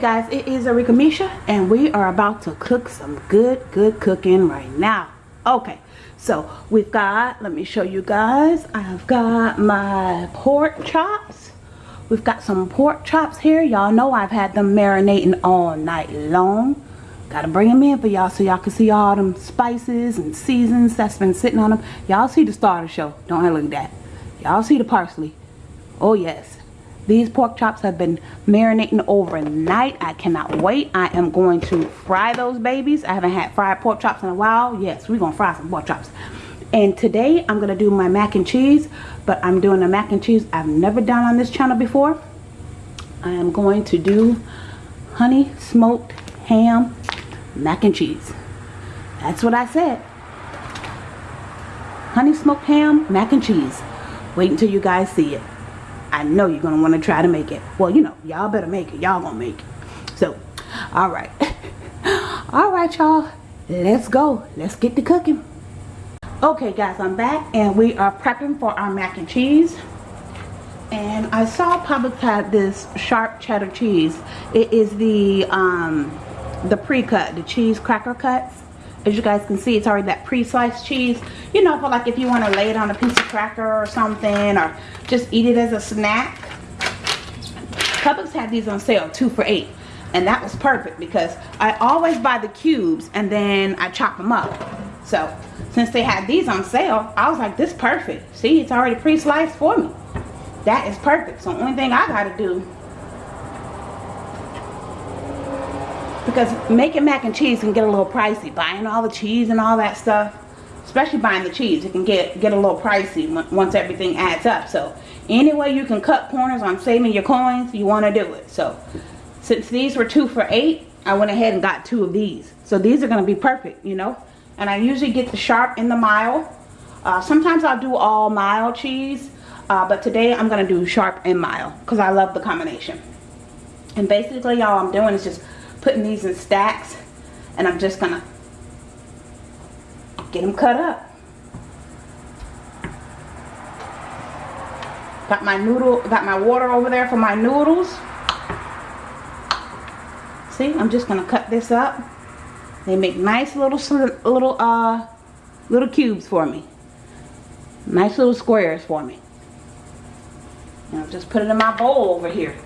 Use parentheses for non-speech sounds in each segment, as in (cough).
guys, it is Arika Misha and we are about to cook some good, good cooking right now. Okay, so we've got, let me show you guys, I've got my pork chops. We've got some pork chops here. Y'all know I've had them marinating all night long. Gotta bring them in for y'all so y'all can see all them spices and seasons that's been sitting on them. Y'all see the starter show. Don't have look at that. Y'all see the parsley. Oh yes. These pork chops have been marinating overnight. I cannot wait. I am going to fry those babies. I haven't had fried pork chops in a while. Yes, we're going to fry some pork chops. And today I'm going to do my mac and cheese. But I'm doing a mac and cheese I've never done on this channel before. I am going to do honey smoked ham mac and cheese. That's what I said. Honey smoked ham mac and cheese. Wait until you guys see it. I know you're going to want to try to make it. Well, you know, y'all better make it. Y'all going to make it. So, all right. (laughs) all right, y'all. Let's go. Let's get to cooking. Okay, guys, I'm back and we are prepping for our mac and cheese. And I saw Publix had this sharp cheddar cheese. It is the um, the pre-cut, the cheese cracker cuts as you guys can see it's already that pre-sliced cheese. You know for like if you want to lay it on a piece of cracker or something or just eat it as a snack. Publix had these on sale two for eight and that was perfect because I always buy the cubes and then I chop them up. So since they had these on sale I was like this perfect. See it's already pre-sliced for me. That is perfect. So only thing I gotta do because making mac and cheese can get a little pricey. Buying all the cheese and all that stuff especially buying the cheese it can get get a little pricey once everything adds up. So any way you can cut corners on saving your coins you want to do it. So since these were two for eight I went ahead and got two of these. So these are going to be perfect you know? And I usually get the sharp and the mild. Uh, sometimes I'll do all mild cheese uh, but today I'm going to do sharp and mild because I love the combination. And basically all I'm doing is just putting these in stacks and I'm just gonna get them cut up. Got my noodle got my water over there for my noodles. See I'm just gonna cut this up. They make nice little little uh little cubes for me. Nice little squares for me. And I'll just put it in my bowl over here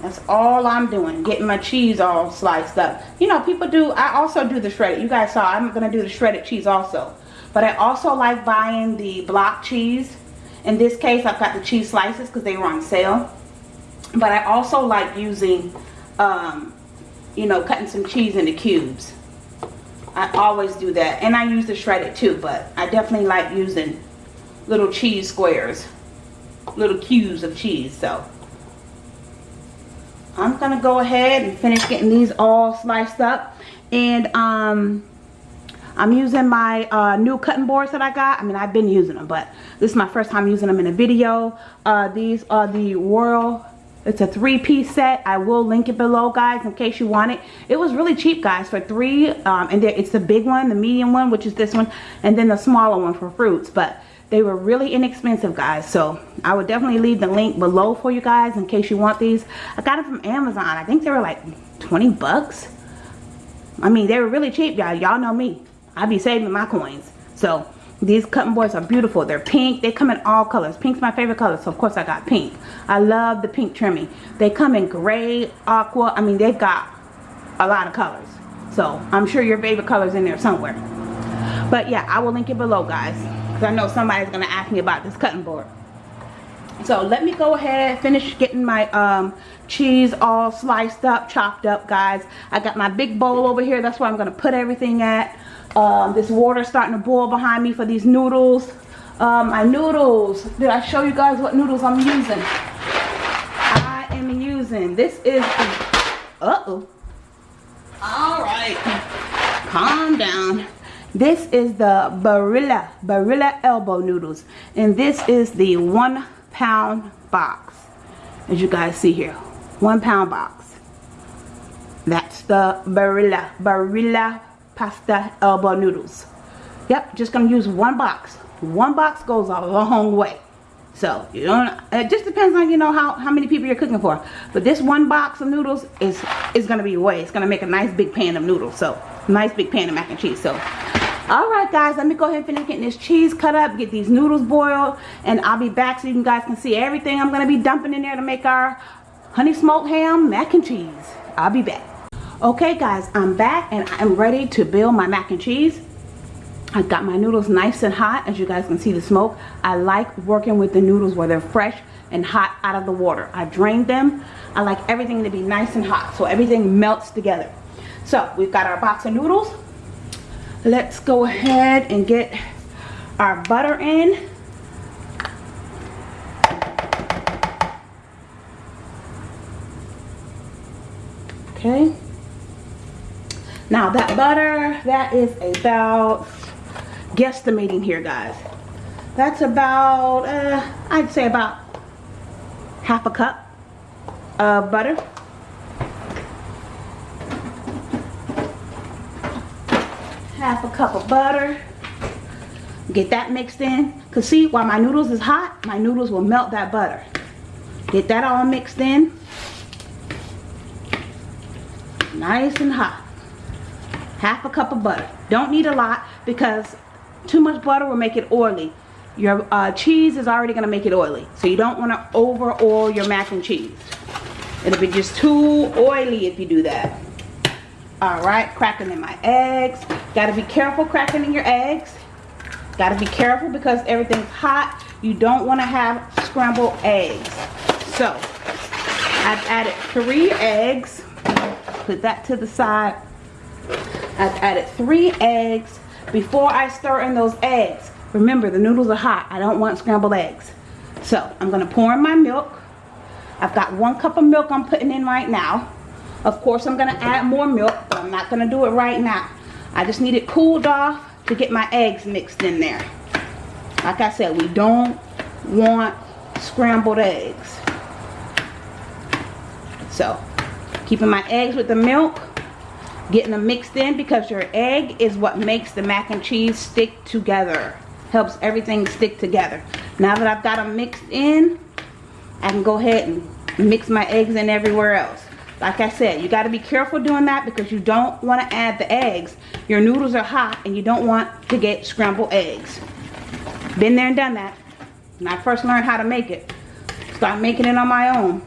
that's all I'm doing. Getting my cheese all sliced up. You know, people do, I also do the shredded. You guys saw, I'm going to do the shredded cheese also. But I also like buying the block cheese. In this case, I've got the cheese slices because they were on sale. But I also like using, um, you know, cutting some cheese into cubes. I always do that. And I use the shredded too, but I definitely like using little cheese squares. Little cubes of cheese, so I'm going to go ahead and finish getting these all sliced up. And um, I'm using my uh, new cutting boards that I got. I mean, I've been using them, but this is my first time using them in a video. Uh, these are the Whirl. It's a three-piece set. I will link it below, guys, in case you want it. It was really cheap, guys, for three. Um, and it's the big one, the medium one, which is this one, and then the smaller one for fruits. But they were really inexpensive, guys. So I would definitely leave the link below for you guys in case you want these. I got them from Amazon. I think they were like 20 bucks. I mean, they were really cheap, y'all. Y'all know me. I be saving my coins. So these cutting boards are beautiful. They're pink. They come in all colors. Pink's my favorite color, so of course I got pink. I love the pink trimming. They come in gray, aqua. I mean, they've got a lot of colors. So I'm sure your favorite color's in there somewhere. But yeah, I will link it below, guys because I know somebody's going to ask me about this cutting board. So let me go ahead finish getting my um, cheese all sliced up, chopped up, guys. I got my big bowl over here. That's where I'm going to put everything at. Um, this water starting to boil behind me for these noodles. Um, my noodles. Did I show you guys what noodles I'm using? I am using. This is Uh-oh. All right. Calm down. This is the Barilla, Barilla elbow noodles. And this is the one pound box. As you guys see here. One pound box. That's the Barilla, Barilla pasta elbow noodles. Yep, just to use one box. One box goes a long way. So you don't. It just depends on you know how how many people you're cooking for. But this one box of noodles is is gonna be way. It's gonna make a nice big pan of noodles. So nice big pan of mac and cheese. So Alright guys, let me go ahead and finish getting this cheese cut up, get these noodles boiled, and I'll be back so you guys can see everything I'm going to be dumping in there to make our honey smoked ham mac and cheese. I'll be back. Okay guys, I'm back and I'm ready to build my mac and cheese. I got my noodles nice and hot as you guys can see the smoke. I like working with the noodles where they're fresh and hot out of the water. I drained them. I like everything to be nice and hot so everything melts together. So we've got our box of noodles let's go ahead and get our butter in. Okay. Now that butter that is about guesstimating here guys. That's about uh, I'd say about half a cup of butter half a cup of butter. Get that mixed in. Because see while my noodles is hot my noodles will melt that butter. Get that all mixed in. Nice and hot. Half a cup of butter. Don't need a lot because too much butter will make it oily. Your uh, cheese is already going to make it oily so you don't want to over oil your mac and cheese. It'll be just too oily if you do that. All right cracking in my eggs got to be careful cracking in your eggs. Got to be careful because everything's hot. You don't want to have scrambled eggs. So I've added three eggs. Put that to the side. I've added three eggs before I stir in those eggs. Remember the noodles are hot. I don't want scrambled eggs. So I'm gonna pour in my milk. I've got one cup of milk I'm putting in right now. Of course, I'm going to add more milk, but I'm not going to do it right now. I just need it cooled off to get my eggs mixed in there. Like I said, we don't want scrambled eggs. So, keeping my eggs with the milk, getting them mixed in because your egg is what makes the mac and cheese stick together. Helps everything stick together. Now that I've got them mixed in, I can go ahead and mix my eggs in everywhere else like I said you got to be careful doing that because you don't want to add the eggs. Your noodles are hot and you don't want to get scrambled eggs. Been there and done that. When I first learned how to make it start making it on my own.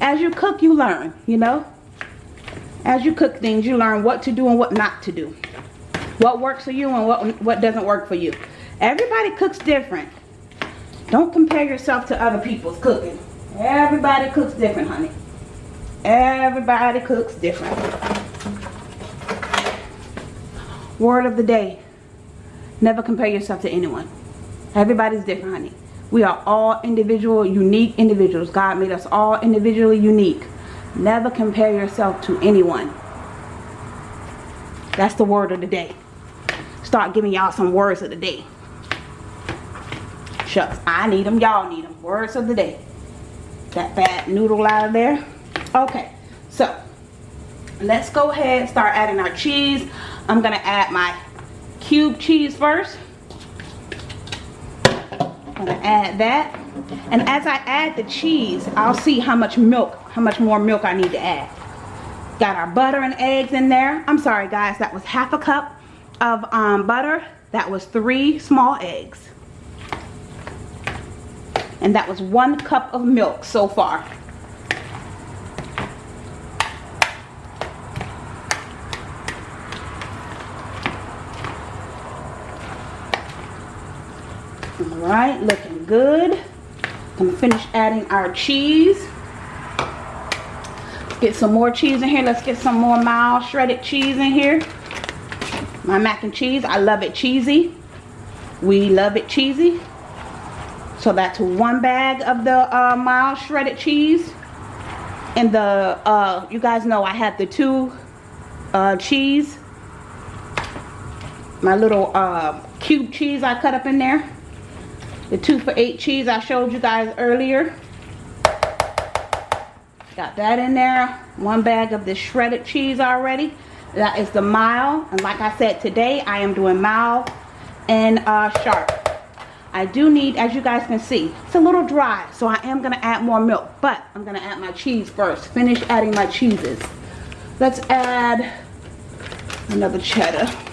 As you cook you learn you know? As you cook things you learn what to do and what not to do. What works for you and what what doesn't work for you. Everybody cooks different. Don't compare yourself to other people's cooking. Everybody cooks different honey Everybody cooks different. Word of the day. Never compare yourself to anyone. Everybody's different, honey. We are all individual, unique individuals. God made us all individually unique. Never compare yourself to anyone. That's the word of the day. Start giving y'all some words of the day. Shucks, I need them. Y'all need them. Words of the day. That fat noodle out of there okay so let's go ahead and start adding our cheese. I'm gonna add my cube cheese first. I'm gonna add that. And as i add the cheese i'll see how much milk how much more milk i need to add. Got our butter and eggs in there. I'm sorry guys that was half a cup of um, butter. That was three small eggs. And that was one cup of milk so far right looking good. Gonna finish adding our cheese. Get some more cheese in here. Let's get some more mild shredded cheese in here. My mac and cheese I love it cheesy. We love it cheesy. So that's one bag of the uh, mild shredded cheese. And the uh, you guys know I have the two uh, cheese. My little uh, cube cheese I cut up in there the two for eight cheese I showed you guys earlier. Got that in there. One bag of the shredded cheese already. That is the mild. And like I said, today I am doing mild and uh, sharp. I do need, as you guys can see, it's a little dry, so I am going to add more milk. But I'm going to add my cheese first. Finish adding my cheeses. Let's add another cheddar.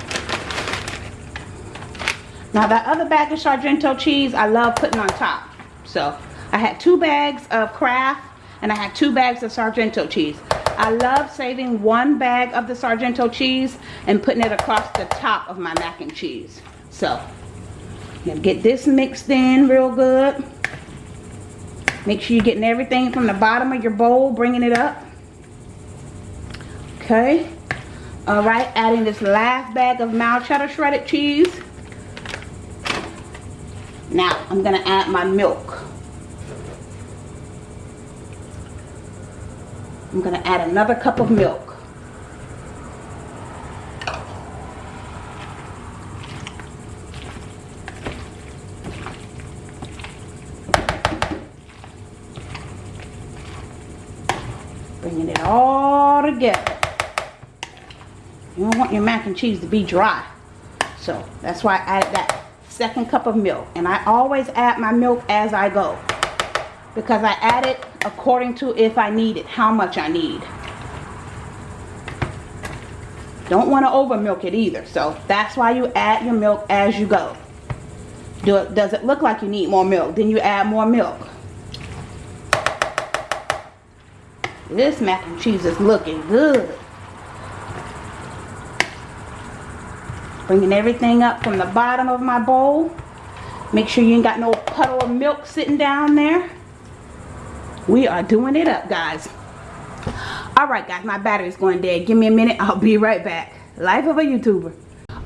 Now that other bag of Sargento cheese, I love putting on top. So I had two bags of Kraft and I had two bags of Sargento cheese. I love saving one bag of the Sargento cheese and putting it across the top of my mac and cheese. So get this mixed in real good. Make sure you're getting everything from the bottom of your bowl, bringing it up. Okay. All right, adding this last bag of mild cheddar shredded cheese. Now, I'm going to add my milk. I'm going to add another cup of milk. Bringing it all together. You don't want your mac and cheese to be dry. So that's why I added that second cup of milk. And I always add my milk as I go. Because I add it according to if I need it, how much I need. Don't want to over milk it either. So that's why you add your milk as you go. Do it, does it look like you need more milk? Then you add more milk. This mac and cheese is looking good. Bringing everything up from the bottom of my bowl. Make sure you ain't got no puddle of milk sitting down there. We are doing it up, guys. Alright, guys, my battery's going dead. Give me a minute. I'll be right back. Life of a YouTuber.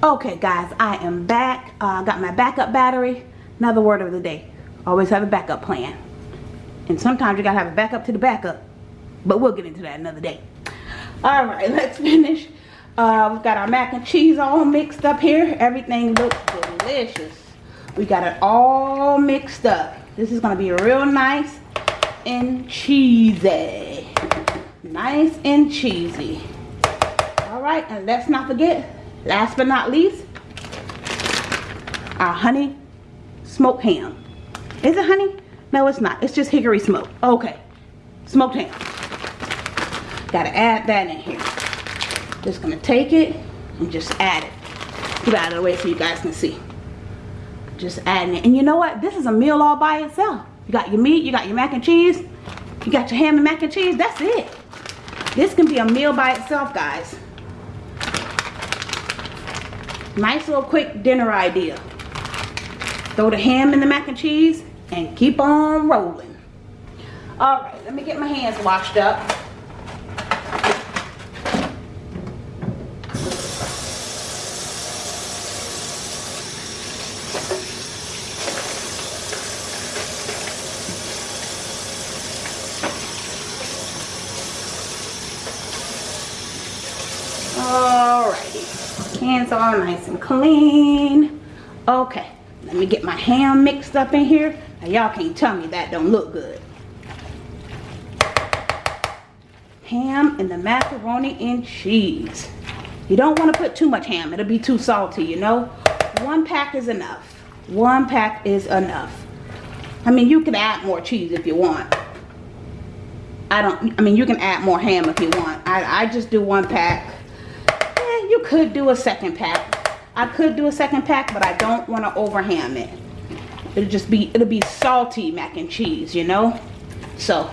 Okay, guys, I am back. I uh, got my backup battery. Another word of the day. Always have a backup plan. And sometimes you gotta have a backup to the backup. But we'll get into that another day. Alright, (laughs) let's finish. Uh, we've got our mac and cheese all mixed up here. Everything looks delicious. We got it all mixed up. This is going to be real nice and cheesy. Nice and cheesy. Alright, and let's not forget, last but not least, our honey smoked ham. Is it honey? No, it's not. It's just hickory smoke. Okay. Smoked ham. Gotta add that in here. Just gonna take it and just add it. Get out of the way so you guys can see. Just adding it. And you know what? This is a meal all by itself. You got your meat, you got your mac and cheese, you got your ham and mac and cheese, that's it. This can be a meal by itself, guys. Nice little quick dinner idea. Throw the ham in the mac and cheese and keep on rolling. Alright, let me get my hands washed up. Hands all nice and clean. Okay, let me get my ham mixed up in here. Now y'all can't tell me that don't look good. Ham and the macaroni and cheese. You don't want to put too much ham. It'll be too salty, you know. One pack is enough. One pack is enough. I mean, you can add more cheese if you want. I don't, I mean, you can add more ham if you want. I, I just do one pack you could do a second pack. I could do a second pack, but I don't want to over ham it. It'll just be, it'll be salty mac and cheese, you know? So,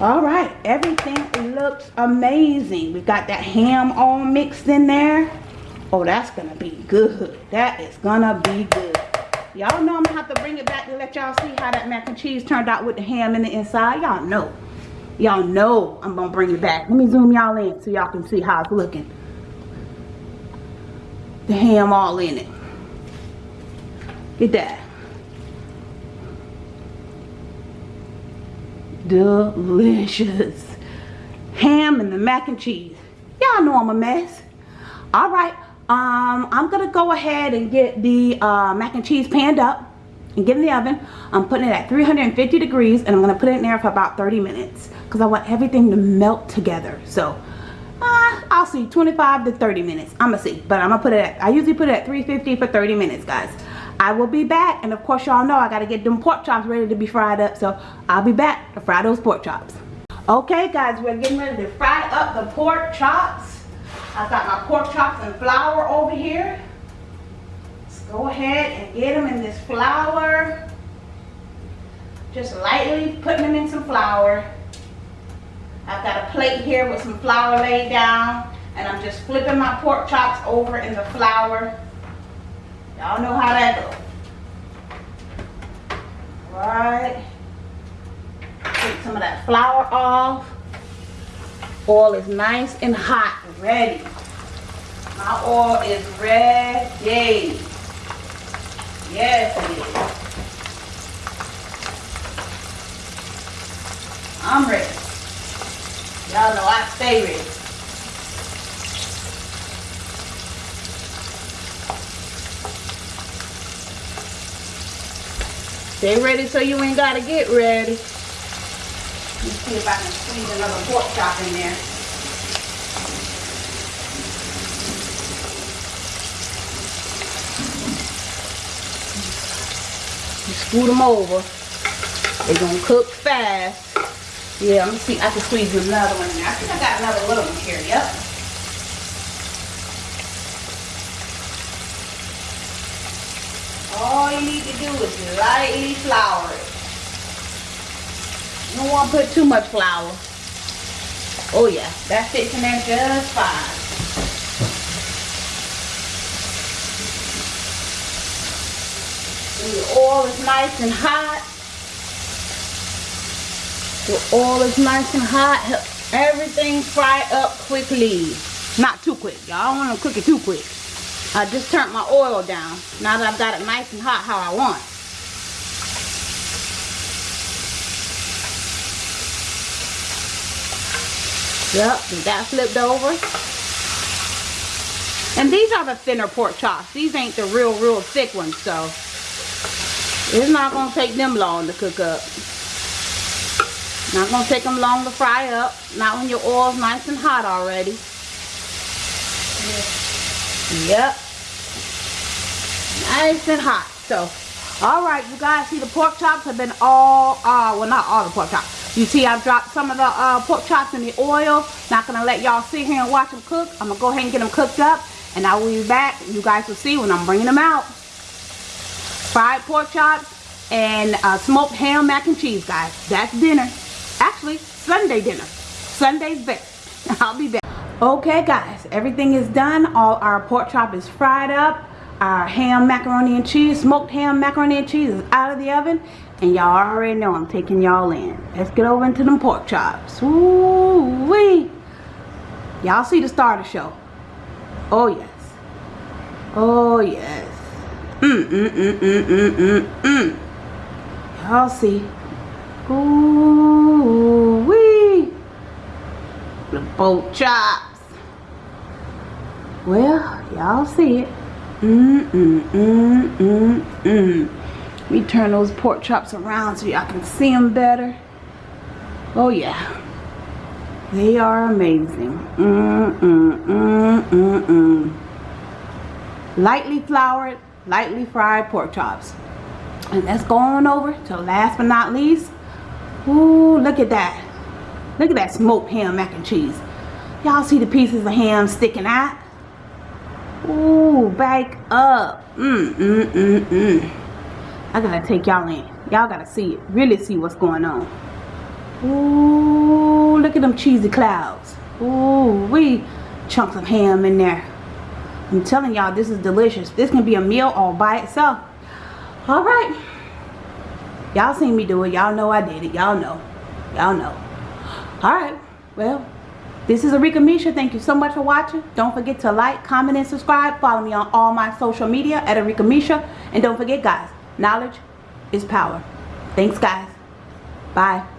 all right. Everything looks amazing. We've got that ham all mixed in there. Oh, that's going to be good. That is going to be good. Y'all know I'm to have to bring it back to let y'all see how that mac and cheese turned out with the ham in the inside. Y'all know. Y'all know I'm going to bring it back. Let me zoom y'all in so y'all can see how it's looking the ham all in it. Get that. Delicious. Ham and the mac and cheese. Y'all know I'm a mess. Alright, um, I'm going to go ahead and get the uh, mac and cheese panned up and get in the oven. I'm putting it at 350 degrees and I'm going to put it in there for about 30 minutes because I want everything to melt together. So uh, I'll see 25 to 30 minutes I'm gonna see but I'm gonna put it at I usually put it at 350 for 30 minutes guys I will be back. And of course, y'all know I got to get them pork chops ready to be fried up. So I'll be back to fry those pork chops. Okay, guys, we're getting ready to fry up the pork chops. I've got my pork chops and flour over here. Let's go ahead and get them in this flour. Just lightly putting them in some flour. I've got a plate here with some flour laid down. And I'm just flipping my pork chops over in the flour. Y'all know how that goes. Right. Take some of that flour off. Oil is nice and hot, ready. My oil is ready. Yes, it is. I'm ready. Y'all know I stay ready. Stay ready so you ain't gotta get ready. Let me see if I can squeeze another pork chop in there. You scoot them over. They're gonna cook fast. Yeah, me see. I can squeeze another one in there. I think I got another little one here. Yep. All you need to do is lightly flour it. You don't want to put too much flour. Oh yeah, that fits in there just fine. The oil is nice and hot. The oil is nice and hot. Help Everything fry up quickly. Not too quick. Y'all don't want to cook it too quick. I just turned my oil down. Now that I've got it nice and hot how I want. Yep, that flipped over. And these are the thinner pork chops. These ain't the real, real thick ones, so it's not going to take them long to cook up. Not going to take them long to fry up. Not when your oil's nice and hot already. Yep. Nice and hot. So all right you guys see the pork chops have been all uh well not all the pork chops. You see i've dropped some of the uh, pork chops in the oil. Not gonna let y'all sit here and watch them cook. I'm gonna go ahead and get them cooked up and i will be back. You guys will see when i'm bringing them out. Fried pork chops and uh, smoked ham mac and cheese guys. That's dinner actually sunday dinner. Sunday's best. (laughs) I'll be back. Okay guys everything is done. All our pork chop is fried up. Our ham macaroni and cheese smoked ham macaroni and cheese is out of the oven. And y'all already know I'm taking y'all in. Let's get over into them pork chops. Ooh wee y'all see the starter show? Oh yes. Oh yes. Mm mm mm mm mm mm mm. Y'all see. Ooh wee the pork chops well y'all see it Mm, mm, mm, mm, mm. Let me turn those pork chops around so y'all can see them better. Oh yeah. They are amazing. Mm, mm, mm, mm, mm. Lightly floured, lightly fried pork chops. And let's go on over to last but not least. Ooh, look at that. Look at that smoked ham mac and cheese. Y'all see the pieces of ham sticking out? Ooh, back up. Mm, mm, mm, mm. I gotta take y'all in. Y'all gotta see it. Really see what's going on. Ooh, look at them cheesy clouds. Ooh, we chunks of ham in there. I'm telling y'all, this is delicious. This can be a meal all by itself. All right. Y'all seen me do it. Y'all know I did it. Y'all know. Y'all know. All right. Well, this is Arika Misha. Thank you so much for watching. Don't forget to like, comment, and subscribe. Follow me on all my social media at Arika Misha. And don't forget, guys, knowledge is power. Thanks, guys. Bye.